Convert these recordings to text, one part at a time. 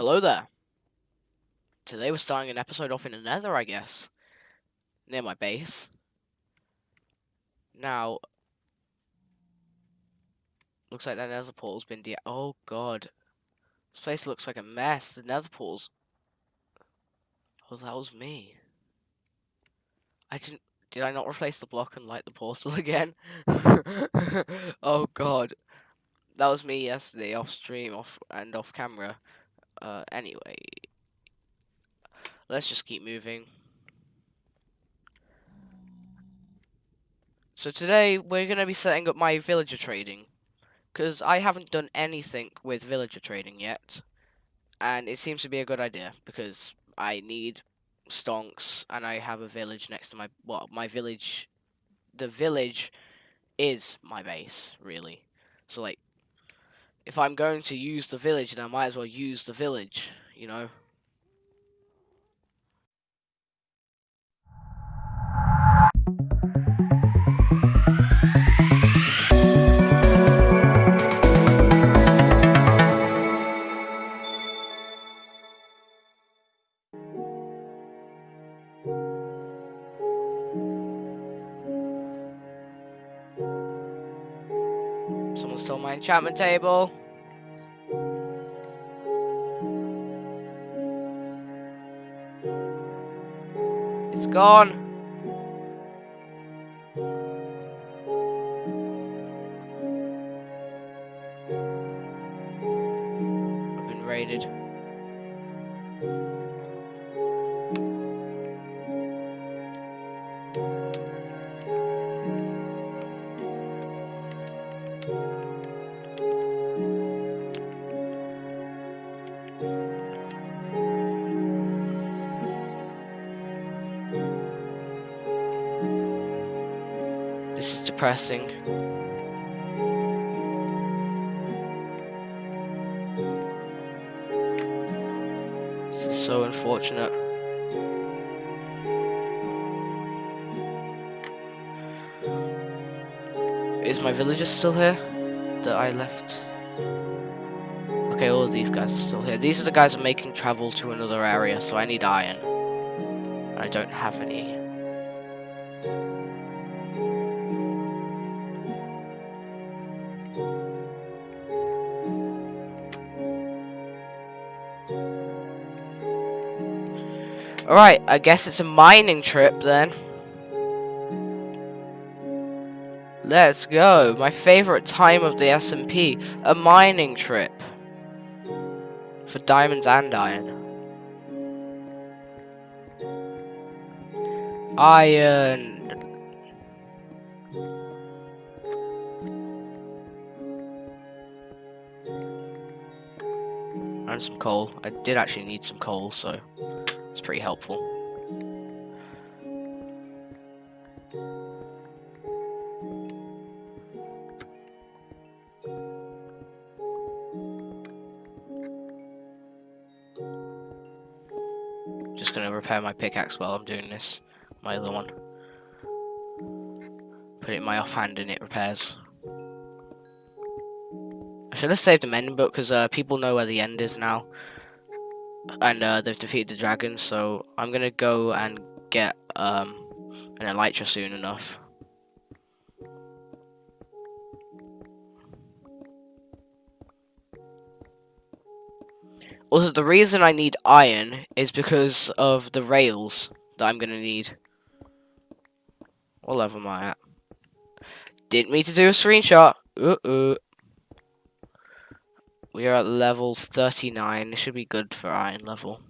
Hello there. Today we're starting an episode off in the nether, I guess. Near my base. Now, looks like that nether portal's been de- Oh god. This place looks like a mess. The nether portal's... Oh, that was me. I didn't... Did I not replace the block and light the portal again? oh god. That was me yesterday, off stream, off and off camera. Uh, anyway. Let's just keep moving. So today, we're going to be setting up my villager trading. Because I haven't done anything with villager trading yet. And it seems to be a good idea, because I need stonks, and I have a village next to my... Well, my village... The village is my base, really. So, like, if I'm going to use the village, then I might as well use the village, you know? Enchantment table. It's gone. Depressing. This is so unfortunate. Is my villager still here? That I left? Okay, all of these guys are still here. These are the guys are making travel to another area, so I need iron. I don't have any. Alright, I guess it's a mining trip then. Let's go. My favorite time of the SMP, a mining trip. For diamonds and iron. Iron. And some coal. I did actually need some coal, so it's pretty helpful. Just gonna repair my pickaxe while I'm doing this. My other one. Put it in my offhand and it repairs. I should have saved the mending book because uh, people know where the end is now. And uh, they've defeated the dragon, so I'm gonna go and get um, an elytra soon enough. Also, the reason I need iron is because of the rails that I'm gonna need. What level am I at? Didn't mean to do a screenshot. Uh -uh. We are at level 39. It should be good for iron level.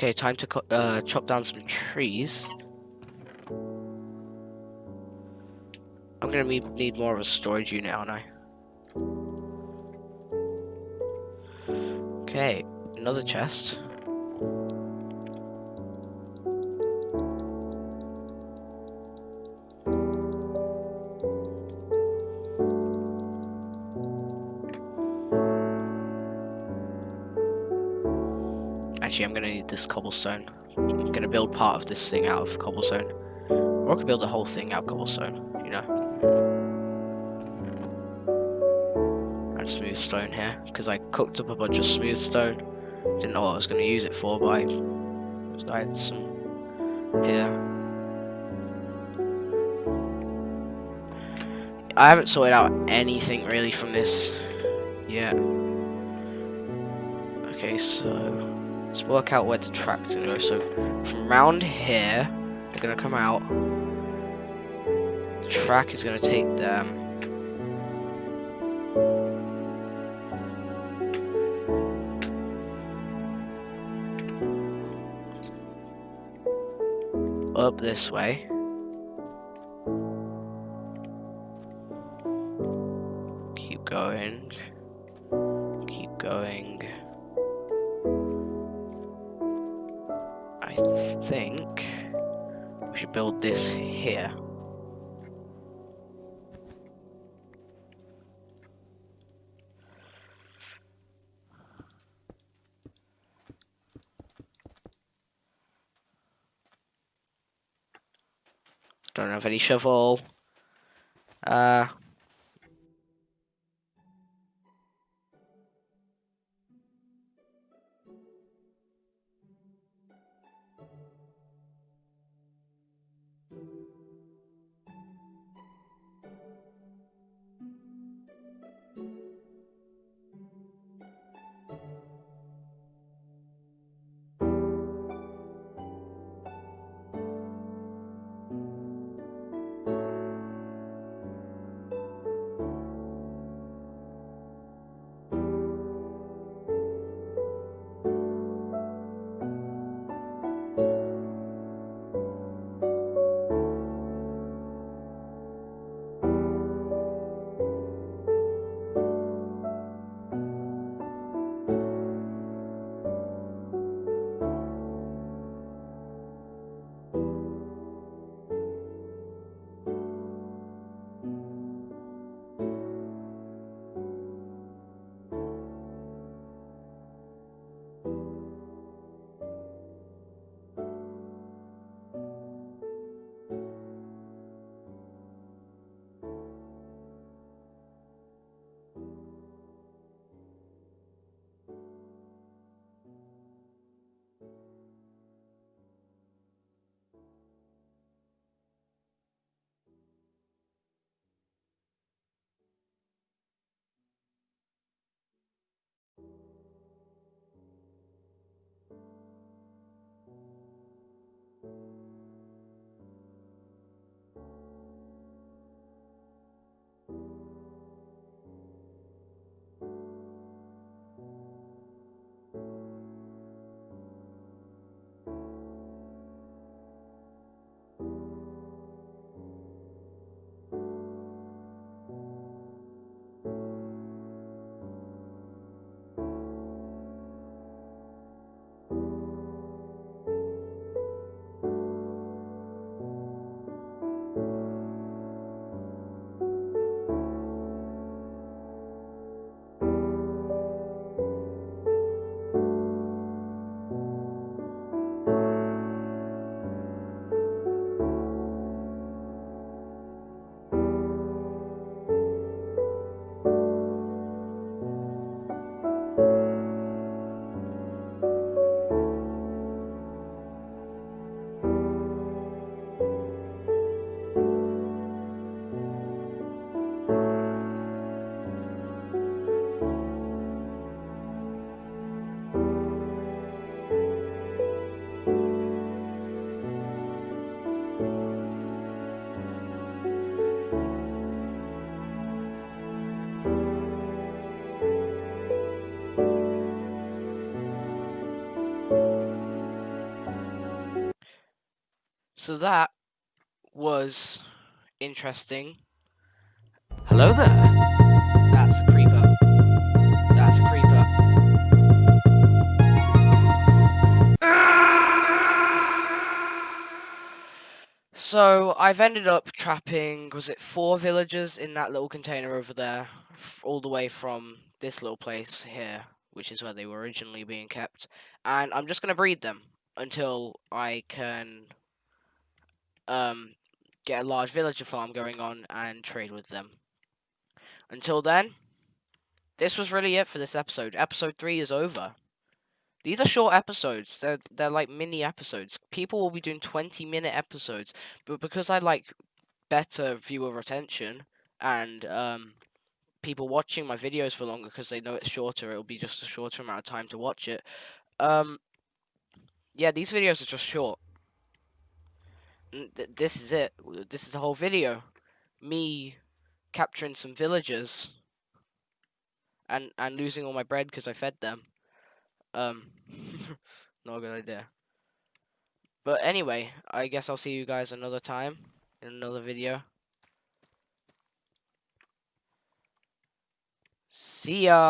Okay, time to uh, chop down some trees. I'm gonna need more of a storage unit, aren't I? Okay, another chest. Actually, I'm gonna need this cobblestone. I'm gonna build part of this thing out of cobblestone. Or I could build the whole thing out of cobblestone, you know. And smooth stone here, because I cooked up a bunch of smooth stone. Didn't know what I was gonna use it for, but I had some here. I haven't sorted out anything really from this yet. Okay, so Let's work out where the track's gonna go. So from around here, they're gonna come out. The track is gonna take them. Up this way. Keep going. Keep going. Think we should build this here. Don't have any shovel. Uh, So that was interesting. Hello there. That's a creeper. That's a creeper. So I've ended up trapping, was it four villagers in that little container over there, all the way from this little place here, which is where they were originally being kept, and I'm just gonna breed them until I can um get a large villager farm going on and trade with them. Until then, this was really it for this episode. Episode three is over. These are short episodes. They're they're like mini episodes. People will be doing twenty minute episodes, but because I like better viewer retention and um people watching my videos for longer because they know it's shorter, it'll be just a shorter amount of time to watch it. Um, yeah, these videos are just short. Th- this is it. This is the whole video. Me capturing some villagers and and losing all my bread because I fed them. Um, not a good idea. But anyway, I guess I'll see you guys another time in another video. See ya.